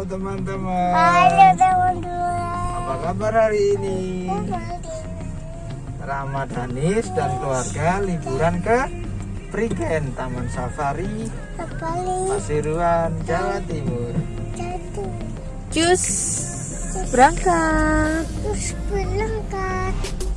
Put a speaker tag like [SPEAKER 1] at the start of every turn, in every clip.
[SPEAKER 1] Halo teman-teman.
[SPEAKER 2] Halo teman-teman.
[SPEAKER 1] Apa kabar hari ini? ramadhanis dan keluarga liburan ke Prigen Taman Safari pasiruan Jawa Timur.
[SPEAKER 3] Jus berangkat.
[SPEAKER 2] Jus berangkat.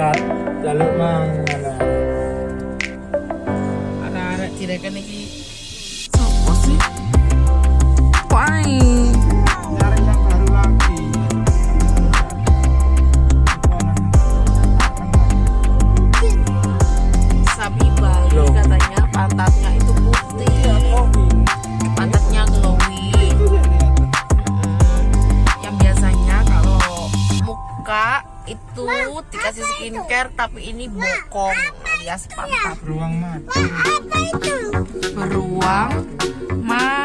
[SPEAKER 1] dekat jalur mang
[SPEAKER 3] anak-anak tirakan ini tapi ini bokong alias pantat.
[SPEAKER 1] Beruang mati.
[SPEAKER 2] Apa itu?
[SPEAKER 3] Beruang mati.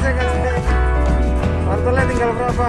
[SPEAKER 3] Aja kan? Wortelnya tinggal berapa?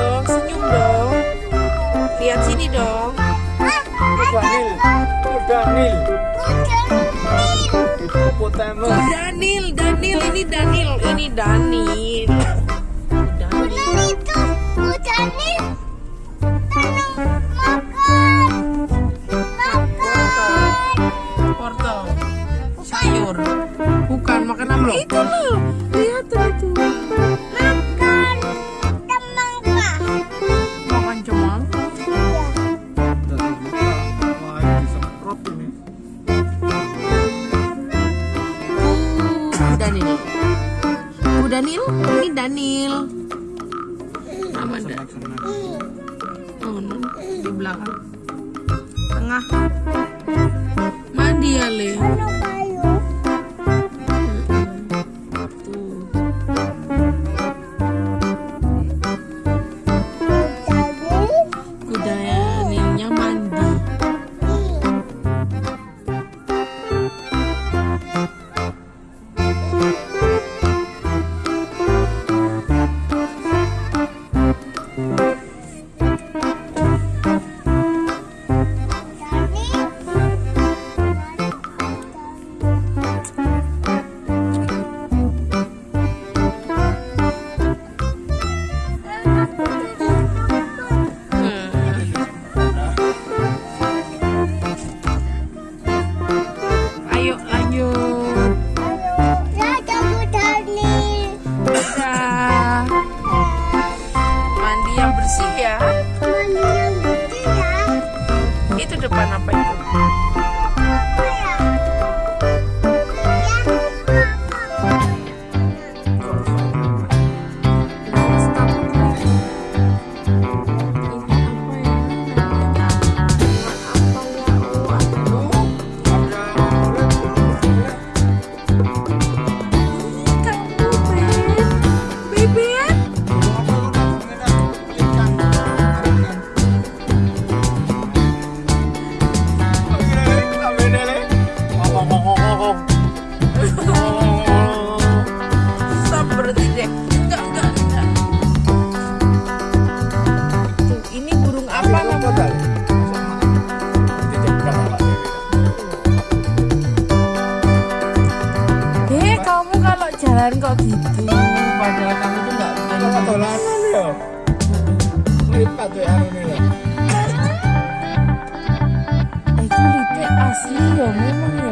[SPEAKER 3] dong, senyum dong. Lihat sini dong.
[SPEAKER 1] Udah nil, udah nil. Itu potamus.
[SPEAKER 3] Danil, Danil, ini Danil, ini Danil. Danil.
[SPEAKER 2] Tanam makan. Makan.
[SPEAKER 3] Wortel, sayur. Bukan makan apa? Itu loh. Lihat tuh itu. Danil, ini Danil. Nama da
[SPEAKER 1] Senang-senang.
[SPEAKER 3] Oh, no. di belakang. Tengah. Mandi ya, Le.
[SPEAKER 4] ¿Qué Es un lite así,
[SPEAKER 1] lo mismo, mira.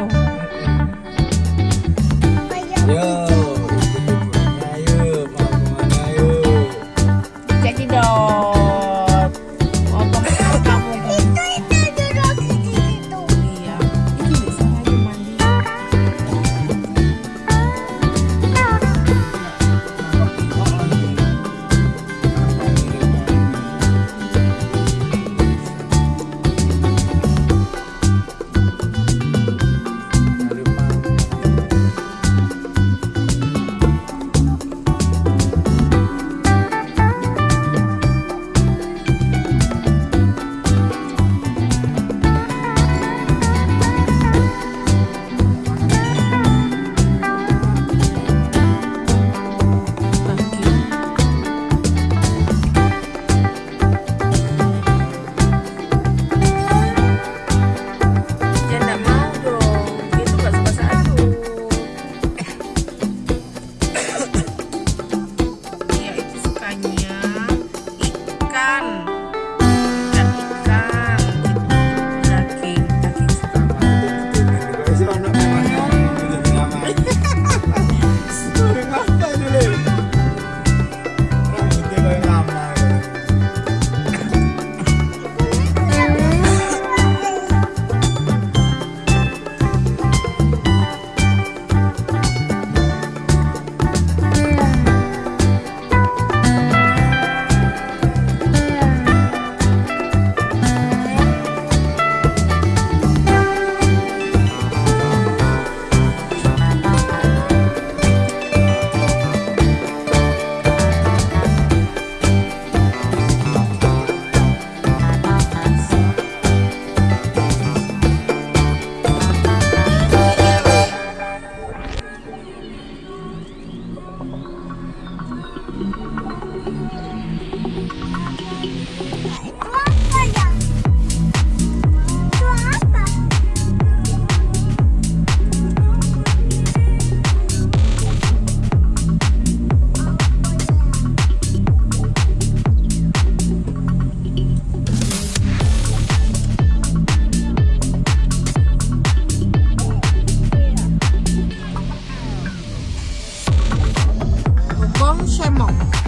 [SPEAKER 1] monk.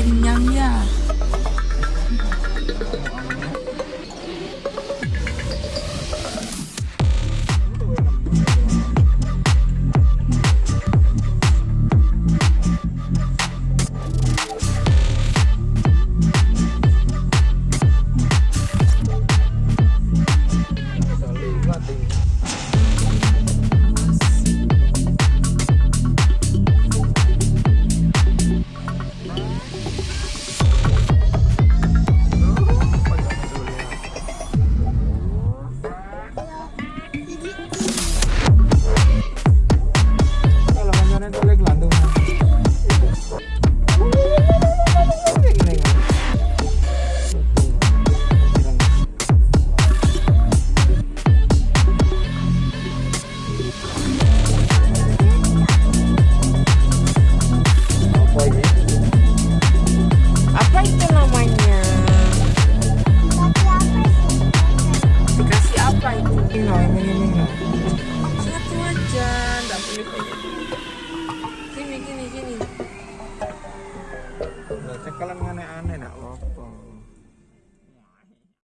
[SPEAKER 1] penyangga